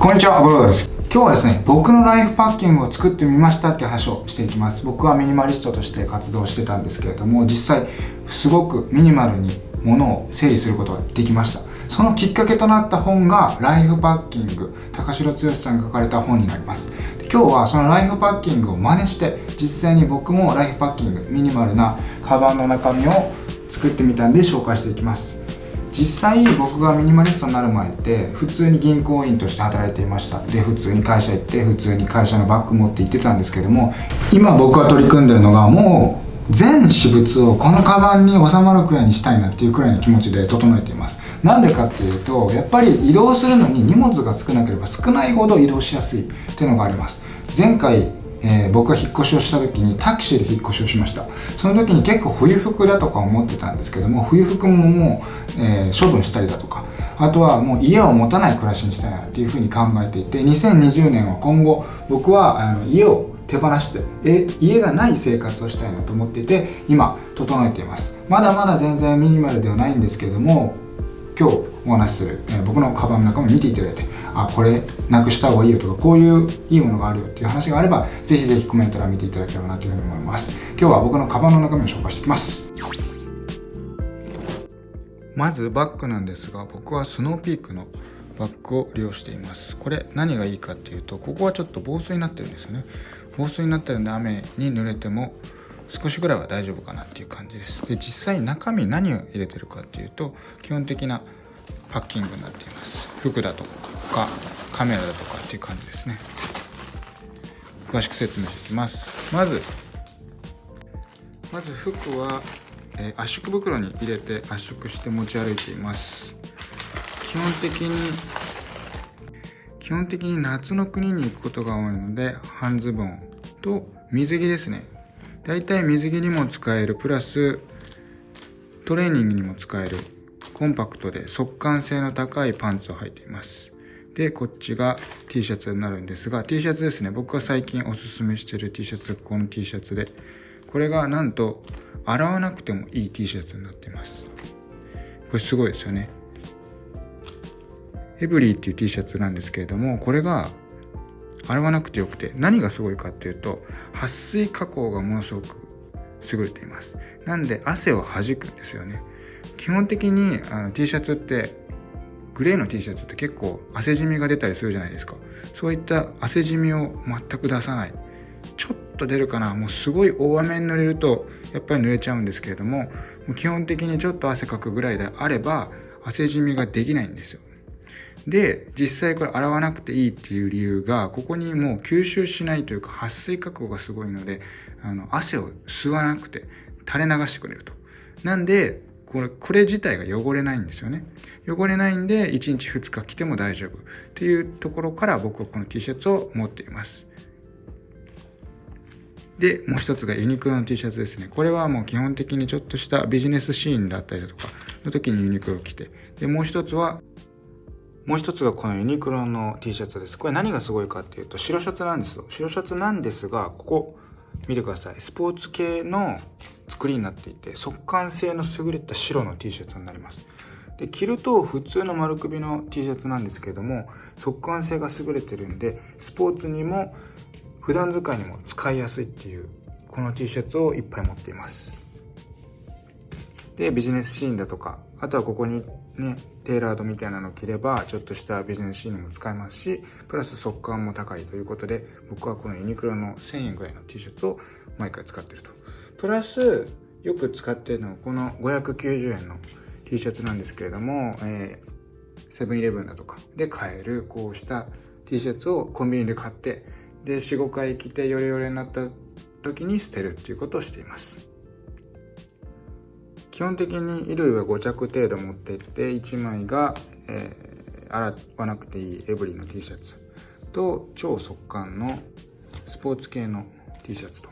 こんにちは、ゴロです。今日はですね、僕のライフパッキングを作ってみましたって話をしていきます。僕はミニマリストとして活動してたんですけれども、実際、すごくミニマルに物を整理することができました。そのきっかけとなった本が、ライフパッキング、高城剛さんが書かれた本になります。今日はそのライフパッキングを真似して、実際に僕もライフパッキング、ミニマルなカバンの中身を作ってみたんで紹介していきます。実際僕がミニマリストになる前って普通に銀行員として働いていました。で普通に会社行って普通に会社のバッグ持って行ってたんですけども今僕が取り組んでるのがもう全私物をこのカバンに収まるくらいにしたいなっていうくらいの気持ちで整えています。なんでかっていうとやっぱり移動するのに荷物が少なければ少ないほど移動しやすいっていうのがあります。前回えー、僕が引っ越しをした時にタクシーで引っ越しをしました。その時に結構冬服だとか思ってたんですけども冬服ももう、えー、処分したりだとかあとはもう家を持たない暮らしにしたいなっていうふうに考えていて2020年は今後僕はあの家を手放してえ家がない生活をしたいなと思っていて今整えています。まだまだ全然ミニマルではないんですけども今日お話しする、えー、僕のカバンの中身見ていただいてあこれなくした方がいいよとかこういういいものがあるよっていう話があればぜひぜひコメント欄見ていただければなというふうに思います。今日は僕のカバンの中身を紹介していきます。まずバッグなんですが僕はスノーピークのバッグを利用しています。これ何がいいかっていうとここはちょっと防水になってるんですよね。防水になってるんで雨に濡れても少しぐらいは大丈夫かなっていう感じです。で実際中身何を入れてるかっていうと基本的なパッキングになっています。服だと。かカメラだとかっていう感じですね。詳しく説明していきます。まずまず服は、え、圧縮袋に入れて圧縮して持ち歩いています。基本的に基本的に夏の国に行くことが多いので半ズボンと水着ですね。だいたい水着にも使えるプラストレーニングにも使えるコンパクトで速乾性の高いパンツを履いています。でこっちが T シャツになるんですが T シャツですね。僕が最近おすすめしてる T シャツこの T シャツで。これがなんと洗わなくてもいい T シャツになっています。これすごいですよね。エブリーっていう T シャツなんですけれどもこれが洗わなくてよくて何がすごいかっていうと撥水加工がものすごく優れています。なんで汗を弾くんですよね。基本的にあの T シャツってグレーの T シャツって結構汗じみが出たりするじゃないですか。そういった汗じみを全く出さない。ちょっと出るかな。もうすごい大雨に濡れるとやっぱり濡れちゃうんですけれどももう基本的にちょっと汗かくぐらいであれば汗じみができないんですよ。で実際これ洗わなくていいっていう理由がここにもう吸収しないというか撥水加工がすごいのであの汗を吸わなくて垂れ流してくれると。なんでこれこれ自体が汚れないんですよね。汚れないんで1日2日着ても大丈夫。っていうところから僕はこの T シャツを持っています。でもう一つがユニクロの T シャツですね。これはもう基本的にちょっとしたビジネスシーンだったりだとかの時にユニクロを着て。でもう一つはもう一つがこのユニクロの T シャツです。これ何がすごいかっていうと白シャツなんですよ。白シャツなんですがここ見てください。スポーツ系の作りになっていて速乾性の優れた白の T シャツになります。で着ると普通の丸首の T シャツなんですけれども速乾性が優れてるんでスポーツにも普段使いにも使いやすいっていうこの T シャツをいっぱい持っています。でビジネスシーンだとかあとはここにねテーラードみたいなのを着ればちょっとしたビジネスシーンにも使えますしプラス速乾も高いということで僕はこのユニクロの1000円ぐらいの T シャツを毎回使ってると。プラスよく使ってるのはこの590円の T シャツなんですけれども、えー、セブンイレブンだとかで買えるこうした T シャツをコンビニで買ってで45回着てヨレヨレになった時に捨てるっていうことをしています。基本的に衣類は5着程度持ってって1枚が、えー、洗わなくていいエブリィの T シャツと超速乾のスポーツ系の T シャツと。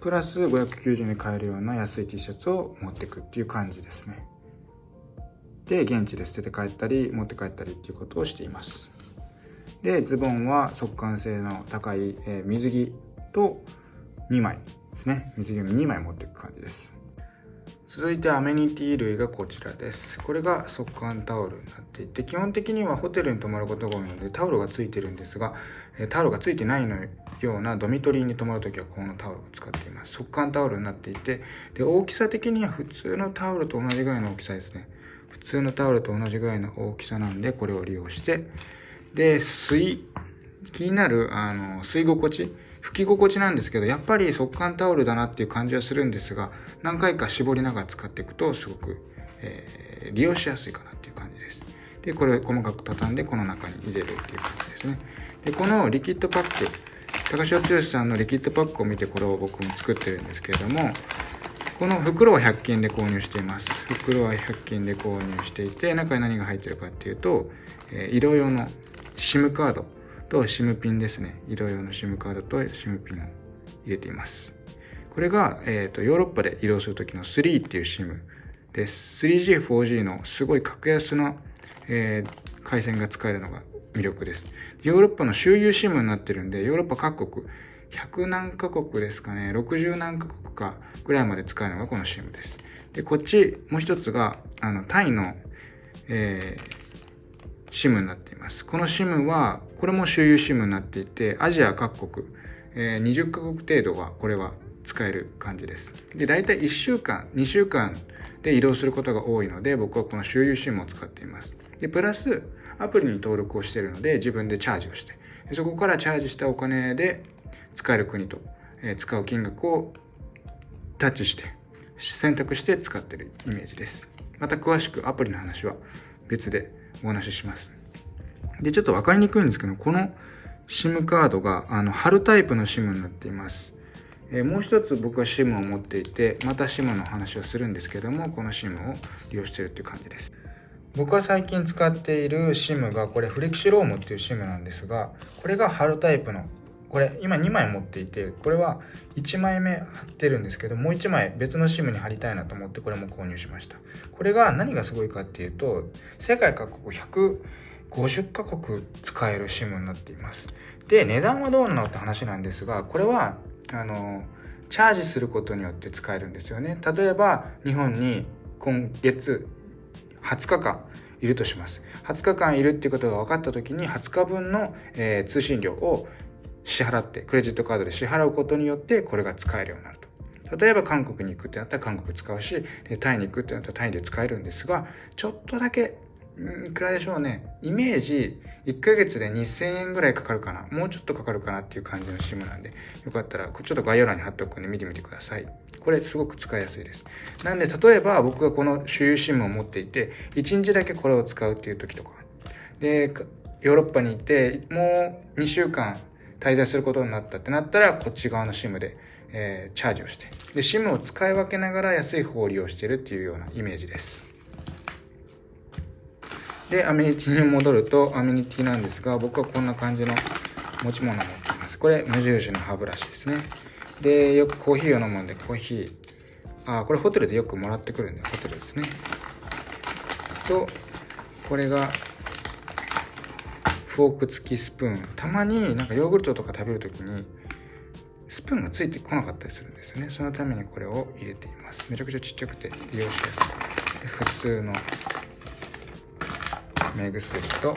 プラス590円で買えるような安い T シャツを持ってくっていう感じですね。で現地で捨てて帰ったり持って帰ったりっていうことをしています。でズボンは速乾性の高い、えー、水着と2枚ですね。水着を2枚持っていく感じです。続いてアメニティ類がこちらです。これが速乾タオルになっていて基本的にはホテルに泊まることが多いのでタオルがついてるんですがタオルがついてないのようなドミトリーに泊まるときはこのタオルを使っています。速乾タオルになっていてで大きさ的には普通のタオルと同じぐらいの大きさですね。普通のタオルと同じぐらいの大きさなんでこれを利用してで吸い気になるあの吸い心地拭き心地なんですけどやっぱり速乾タオルだなっていう感じはするんですが何回か絞りながら使っていくとすごく、えー、利用しやすいかなっていう感じです。でこれを細かく畳んでこの中に入れるっていう感じですね。でこのリキッドパック高潮剛さんのリキッドパックを見てこれを僕も作ってるんですけれどもこの袋は100均で購入しています。袋は100均で購入していて中に何が入ってるかっていうと、えー、色用の SIM カード。と SIM ピンですね。色用の SIM カードと SIM ピンを入れています。これが、えーと、ヨーロッパで移動する時の3っていう SIM です。3G、4G のすごい格安な、えー、回線が使えるのが魅力です。ヨーロッパの周遊 SIM になってるんでヨーロッパ各国100何カ国ですかね60何カ国かぐらいまで使えるのがこの SIM です。でこっちもう一つがあのタイの、えー SIM になっています。この SIM は、これも周遊 SIM になっていて、アジア各国、え、20カ国程度はこれは使える感じです。で、大体1週間、2週間で移動することが多いので、僕はこの周遊 SIM を使っています。で、プラス、アプリに登録をしているので、自分でチャージをして、そこからチャージしたお金で使える国と、え、使う金額をタッチして、選択して使っているイメージです。また詳しくアプリの話は別でお話しします。で、ちょっと分かりにくいんですけど、この SIM カードがあの貼るタイプの SIM になっています。えー、もう一つ僕は SIM を持っていて、また SIM の話をするんですけども、この SIM を利用しているという感じです。僕は最近使っている SIM がこれフレキシロームっていう SIM なんですが、これが貼るタイプのこれ今2枚持っていてこれは1枚目貼ってるんですけどもう1枚別の SIM に貼りたいなと思ってこれも購入しました。これが何がすごいかっていうと世界各国150カ国使える SIM になっています。で値段はどうなのって話なんですがこれはあのチャージすることによって使えるんですよね。例えば日本に今月20日間いるとします。20日間いるっていうことが分かった時に20日分の、え、通信料を支払ってクレジットカードで支払うことによってこれが使えるようになると。例えば韓国に行くってなったら韓国使うしタイに行くってなったらタイで使えるんですがちょっとだけいくらでしょうね。イメージ1ヶ月で2000円ぐらいかかるかな。もうちょっとかかるかなっていう感じの SIM なんでよかったらちょっと概要欄に貼っておくんで見てみてください。これすごく使いやすいです。なんで例えば僕がこの周遊 SIM を持っていて1日だけこれを使うっていう時とか。でヨーロッパに行ってもう2週間滞在することになったってなったら、こっち側の SIM で、えー、チャージをして。で、SIM を使い分けながら安い方を利用しているっていうようなイメージです。で、アメニティに戻ると、アメニティなんですが、僕はこんな感じの持ち物を持っています。これ、無印の歯ブラシですね。で、よくコーヒーを飲むんで、コーヒー。あ、これホテルでよくもらってくるんで、ホテルですね。と、これがフォーク付きスプーン。たまになんかヨーグルトとか食べる時にスプーンがついてこなかったりするんですよね。そのためにこれを入れています。めちゃくちゃちっちゃくて利用しやすい普通の目薬と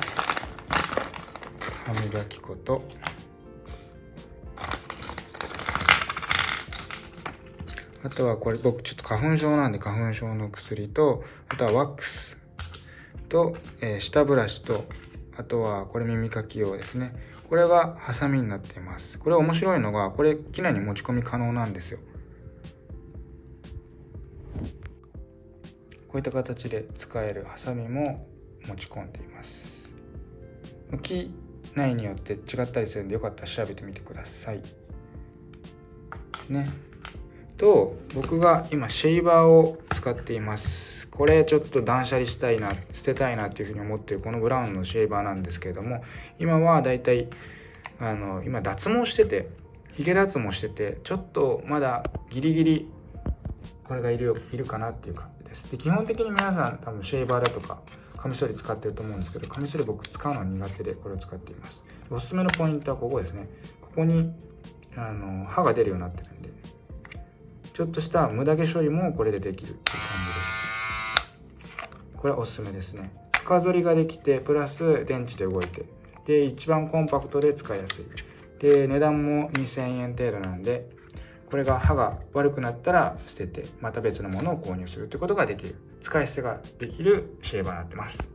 歯磨き粉と。あとはこれ僕ちょっと花粉症なんで花粉症の薬とあとはワックスと、えー、下ブラシとあとはこれ耳かき用ですね。これがハサミになっています。これ面白いのがこれ機内に持ち込み可能なんですよ。こういった形で使えるハサミも持ち込んでいます。機内によって違ったりするんでよかったら調べてみてください。ね。と僕が今シェイバーを使っています。これちょっと断捨離したいな捨てたいなっていうふうに思ってるこのブラウンのシェーバーなんですけれども今はだいたいあの今脱毛しててヒゲ脱毛しててちょっとまだギリギリこれがいるよいるかなっていう感じです。で基本的に皆さん多分シェーバーだとかカミソリ使ってると思うんですけどカミソリ僕使うのは苦手でこれを使っています。おすすめのポイントはここですね。ここにあの歯が出るようになってるんでちょっとした無駄毛処理もこれでできる。これおすすめですね。深剃りができてプラス電池で動いてで一番コンパクトで使いやすい。で値段も2000円程度なんでこれが歯が悪くなったら捨ててまた別のものを購入するということができる。使い捨てができるシェーバーになってます。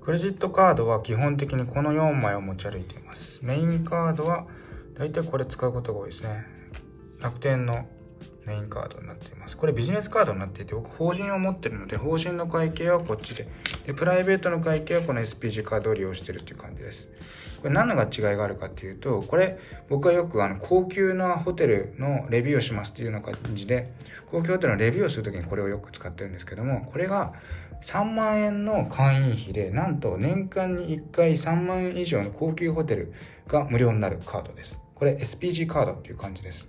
クレジットカードは基本的にこの4枚を持ち歩いています。メインカードはだいたいこれ使うことが多いですね。楽天のメインカードになっています。これビジネスカードになっていて僕法人を持ってるので法人の会計はこっちででプライベートの会計はこの SPG カードを利用してるっていう感じです。これ何のが違いがあるかっていうとこれ僕はよくあの高級なホテルのレビューをしますっていうような感じで高級ホテルのレビューをする時にこれをよく使ってるんですけどもこれが3万円の会員費でなんと年間に1回3万円以上の高級ホテルが無料になるカードです。これ SPG カードっていう感じです。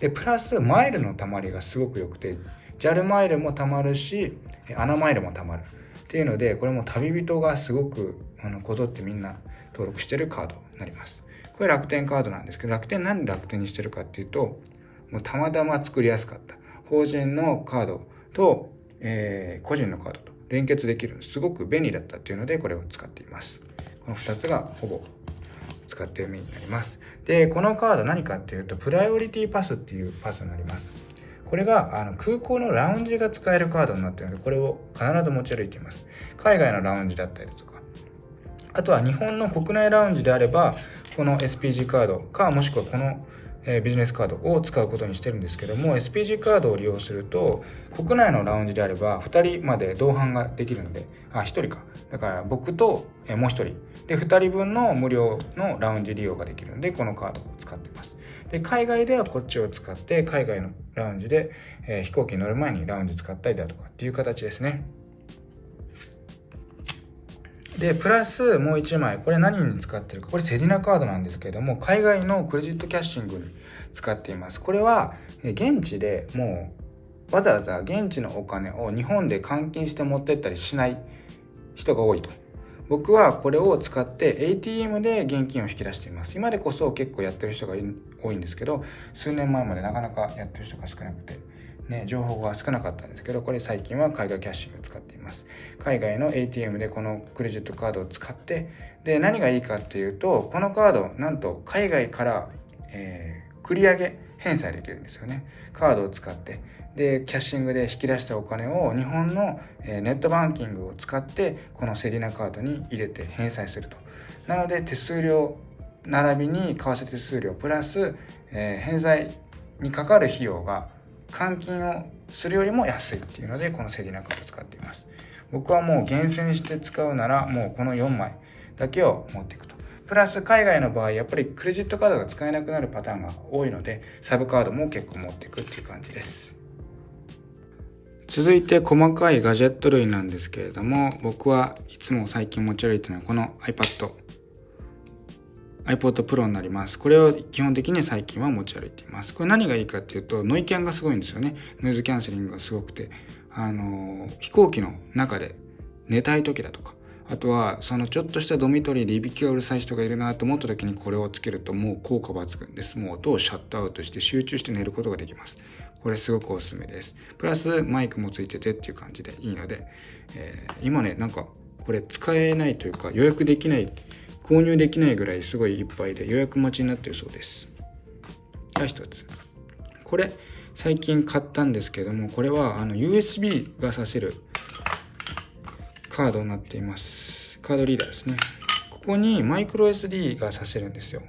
でプラスマイルのたまりがすごく良くて JAL マイルもたまるしアナマイルもたまる。っていうのでこれも旅人がすごくあのこぞってみんな登録してるカードになります。これ楽天カードなんですけど楽天なんで楽天にしてるかっていうともうたまたま作りやすかった。法人のカードと、えー、個人のカードと連結できる。すごく便利だったっていうのでこれを使っています。この2つがほぼ使ってる意味になります。でこのカード何かっていうとプライオリティパスっていうパスになります。これがあの空港のラウンジが使えるカードになっているのでこれを必ず持ち歩いています。海外のラウンジだったりとか。あとは日本の国内ラウンジであればこの SPG カードかもしくはこのえビジネスカードを使うことにしてるんですけども SPG カードを利用すると国内のラウンジであれば2人まで同伴ができるのであ1人か。だから僕と、えもう1人。で2人分の無料のラウンジ利用ができるのでこのカードを使ってます。で海外ではこっちを使って海外のラウンジで、え、飛行機に乗る前にラウンジ使ったりだとかっていう形ですね。で、プラスもう1枚、これ何に使ってるか、これセリナカードなんですけれども、海外のクレジットキャッシングに使っています。これは、現地でもう、わざわざ現地のお金を日本で換金して持ってったりしない人が多いと。僕はこれを使って ATM で現金を引き出しています。今でこそ結構やってる人が多いんですけど、数年前までなかなかやってる人が少なくて。ね、情報が少なかったんですけどこれ最近は海外キャッシングを使っています。海外の ATM でこのクレジットカードを使ってで何がいいかっていうとこのカードなんと海外から、えー、繰り上げ返済できるんですよね。カードを使って。でキャッシングで引き出したお金を日本の、えー、ネットバンキングを使ってこのセリナカードに入れて返済すると。なので手数料並びに為替手数料プラス、えー、返済にかかる費用が換金をするよりも安いっていうのでこのセディナカード使っています。僕はもう厳選して使うならもうこの4枚だけを持っていくと。プラス海外の場合やっぱりクレジットカードが使えなくなるパターンが多いのでサブカードも結構持っていくっていう感じです。続いて細かいガジェット類なんですけれども僕はいつも最近持ち歩いてるのはこの iPad iPod Pro になります。これを基本的に最近は持ち歩いています。これ何がいいかっていうと、ノイキャンがすごいんですよね。ノイズキャンセリングがすごくて、あの、飛行機の中で寝たい時だとか、あとは、そのちょっとしたドミトリーでいびきがうるさい人がいるなと思った時にこれをつけるともう効果抜群です。もう音をシャットアウトして集中して寝ることができます。これすごくおすすめです。プラスマイクもついててっていう感じでいいので、えー、今ね、なんかこれ使えないというか予約できない購入できないぐらいすごいいっぱいで予約待ちになってるそうです。が一つ。これ最近買ったんですけどもこれはあの USB が挿せるカードになっています。カードリーダーですね。ここにマイクロ SD が挿せるんですよ。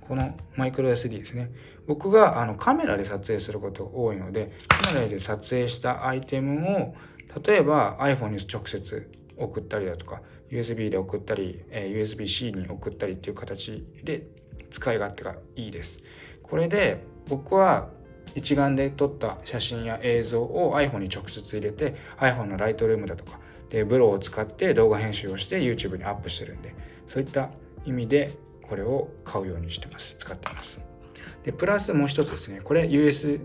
このマイクロ SD ですね。僕があのカメラで撮影することが多いのでカメラで撮影したアイテムを例えば iPhone に直接送ったりだとか USB で送ったり、え、USB-C に送ったりっていう形で使い勝手がいいです。これで僕は一眼で撮った写真や映像を iPhone に直接入れて iPhone のライトルームだとかでブローを使って動画編集をして YouTube にアップしてるんでそういった意味でこれを買うようにしてます。使ってます。でプラスもう一つですね。これ USB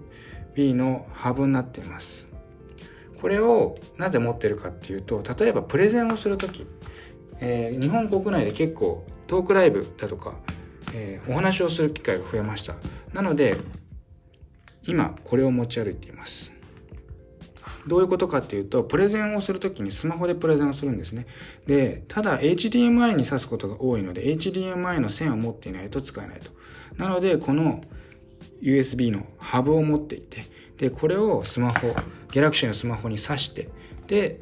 のハブになっています。これをなぜ持ってるかっていうと例えばプレゼンをする時えー、日本国内で結構トークライブだとか、えー、お話をする機会が増えましたなので今これを持ち歩いていますどういうことかっていうと、プレゼンをするときにスマホでプレゼンをするんですね。で、ただ HDMI に挿すことが多いので、HDMI の線を持っていないと使えないと。なので、この USB のハブを持っていて、で、これをスマホ、Galaxy のスマホに挿して、で、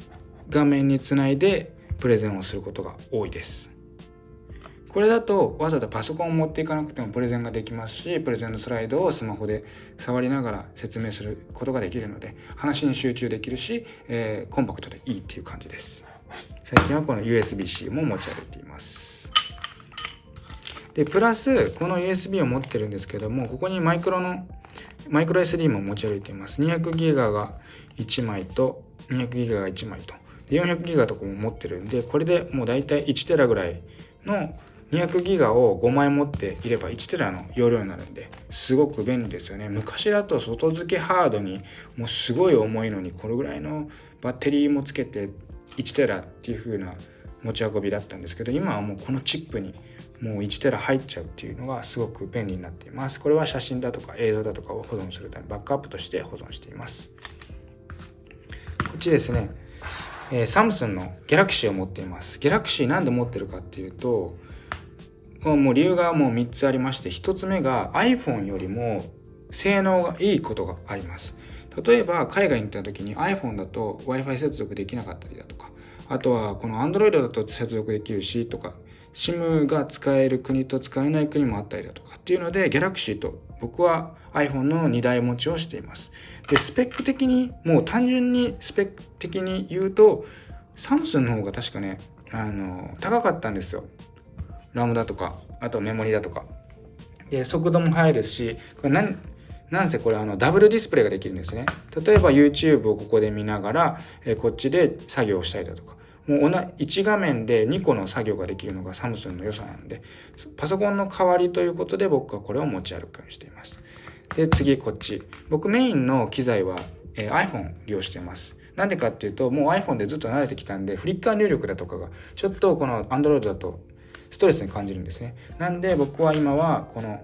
画面につないでプレゼンをすることが多いです。これだとわざわざパソコンを持っていかなくてもプレゼンができますしプレゼンのスライドをスマホで触りながら説明することができるので話に集中できるし、えー、コンパクトでいいっていう感じです。最近はこの USB-C も持ち歩いています。でプラスこの USB を持ってるんですけどもここにマイクロのマイクロ SD も持ち歩いています。200ギガが1枚と200ギガが1枚と。400ギガとかも持ってるんでこれでもう大体1テラぐらいの200ギガを5枚持っていれば1テラの容量になるんですごく便利ですよね。昔だと外付けハードにもうすごい重いのにこれぐらいのバッテリーもつけて1テラっていう風な持ち運びだったんですけど今はもうこのチップにもう1テラ入っちゃうっていうのがすごく便利になっています。これは写真だとか映像だとかを保存するためバックアップとして保存しています。こっちですね。えー、サムスンのギャラクシーを持っています。ギャラクシーなんで持ってるかっていうと、もう理由がもう3つありまして、1つ目が iPhone よりも性能がいいことがあります。例えば海外に行った時に iPhone だと Wi-Fi 接続できなかったりだとか、あとはこの Android だと接続できるしとか、SIM が使える国と使えない国もあったりだとかっていうので Galaxy と僕は iPhone の2台持ちをしています。で、スペック的に、もう単純にスペック的に言うと、サムスンの方が確かね、あの、高かったんですよ。ラムだとか、あとメモリだとか。で、速度も速いですし、これ何、なんせこれあのダブルディスプレイができるんですね。例えば YouTube をここで見ながら、えこっちで作業したりだとか。もう1画面で2個の作業ができるのがサムスンの良さなんで、パソコンの代わりということで僕はこれを持ち歩くようにしています。で、次こっち。僕メインの機材は、えー、iPhone 利用しています。なんでかっていうと、もう iPhone でずっと慣れてきたんで、フリッカー入力だとかが、ちょっとこの Android だとストレスに感じるんですね。なんで僕は今はこの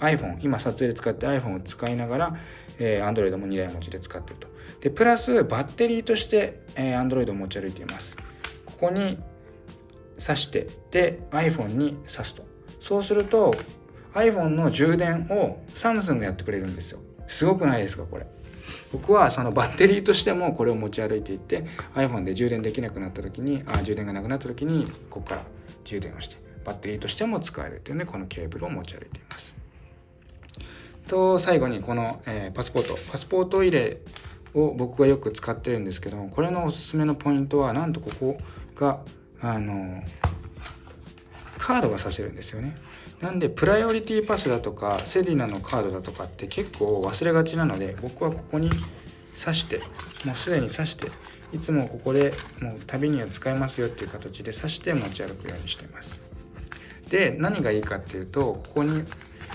iPhone、今撮影で使って iPhone を使いながら、えー、Android も2台持ちで使ってると。で、プラスバッテリーとして、えー、Android を持ち歩いています。ここに挿して、で、iPhone に挿すと。そうすると、iPhone の充電をサムスンがやってくれるんですよ。すごくないですか、これ。僕はそのバッテリーとしてもこれを持ち歩いていって iPhone で充電できなくなった時にあ充電がなくなった時にここから充電をしてバッテリーとしても使えるというのでこのケーブルを持ち歩いていますと最後にこの、えー、パスポート。パスポート入れを僕がよく使ってるんですけどこれのおすすめのポイントはなんとここがあのカードがさせるんですよね。なんでプライオリティパスだとかセディナのカードだとかって結構忘れがちなので僕はここに挿してもうすでに挿していつもここでもう旅には使えますよっていう形で挿して持ち歩くようにしています。で何がいいかっていうとここに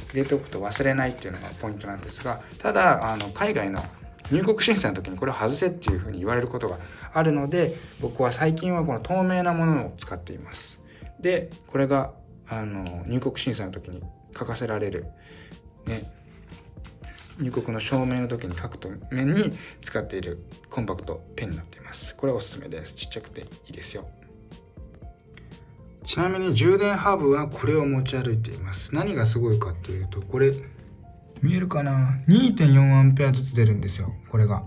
入れておくと忘れないっていうのがポイントなんですがただあの海外の入国審査の時にこれを外せっていうふうに言われることがあるので僕は最近はこの透明なものを使っています。でこれがあの入国審査の時に書かせられる、ね、入国の証明の時に書くために使っているコンパクトペンになっています。これおすすめです。ちっちゃくていいですよ。ちなみに充電ハブはこれを持ち歩いています。何がすごいかっていうとこれ見えるかな？2.4A ずつ出るんですよこれが。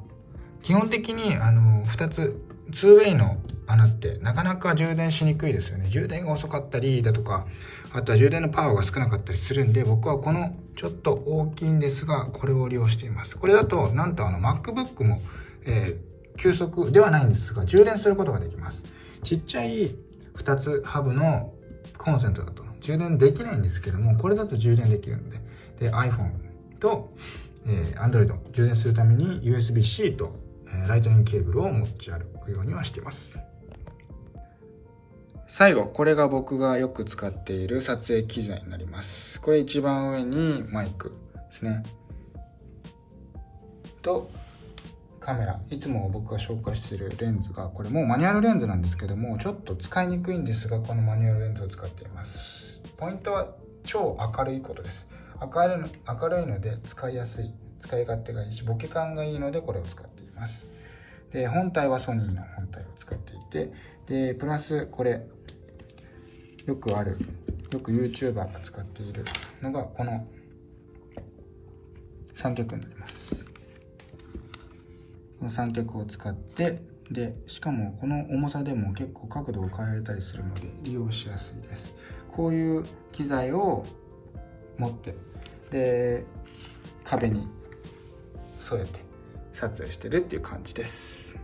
基本的にあの2つ 2way の穴ってなかなか充電しにくいですよね。充電が遅かったりだとかあとは充電のパワーが少なかったりするんで僕はこのちょっと大きいんですがこれを利用しています。これだとなんとあの MacBook も、えー、急速ではないんですが充電することができます。ちっちゃい2つハブのコンセントだと充電できないんですけどもこれだと充電できるのでで iPhone と、えー、Android 充電するために USB-C と、えー、ライトニングケーブルを持ち歩くようにはしています最後、これが僕がよく使っている撮影機材になります。これ一番上にマイクですね。と、カメラ。いつも僕が紹介してるレンズが、これもうマニュアルレンズなんですけども、ちょっと使いにくいんですが、このマニュアルレンズを使っています。ポイントは超明るいことです。明るいの明るいので使いやすい。使い勝手がいいし、ボケ感がいいのでこれを使ってい。ますで本体はソニーの本体を使っていてでプラスこれよくあるよく YouTuber が使っているのがこの三脚になりますの三脚を使ってでしかもこの重さでも結構角度を変えれたりするので利用しやすいです。こういう機材を持ってで壁に添えて撮影してるっていう感じです。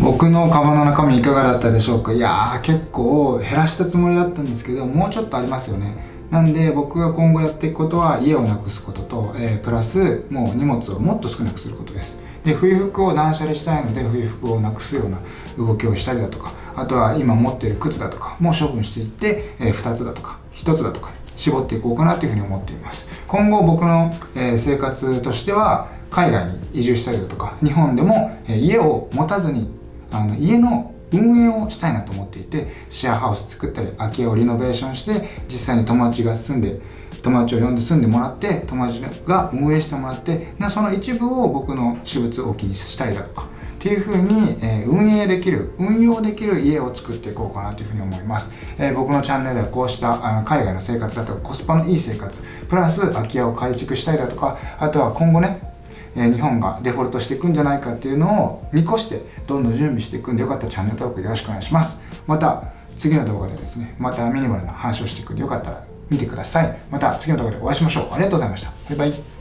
僕のカバンの中身いかがだったでしょうか？いやー結構減らしたつもりだったんですけどもうちょっとありますよね。なんで僕が今後やっていくことは家をなくすことと、えー、プラスもう荷物をもっと少なくすることです。で冬服を断捨離したいので冬服をなくすような動きをしたりだとかあとは今持っている靴だとかも処分していって、えー、2つだとか1つだとか絞っていこうかなというふうに思っています。今後僕の、えー、生活としては海外に移住したりだとか日本でも、えー、家を持たずにあの家の運営をしたいなと思っていてシェアハウス作ったり空き家をリノベーションして実際に友達が住んで友達を呼んで住んでもらって友達が運営してもらってその一部を僕の私物置きにしたりだとかっていう風に、えー、運営できる運用できる家を作っていこうかなというふうに思います、えー、僕のチャンネルではこうしたあの海外の生活だとかコスパのいい生活プラス空き家を改築したりだとかあとは今後ね日本がデフォルトしていくんじゃないかっていうのを見越してどんどん準備していくんでよかったらチャンネル登録よろしくお願いします。また次の動画でですねまたミニマルな話をしていくんでよかったら見てください。また次の動画でお会いしましょう。ありがとうございました。バイバイ。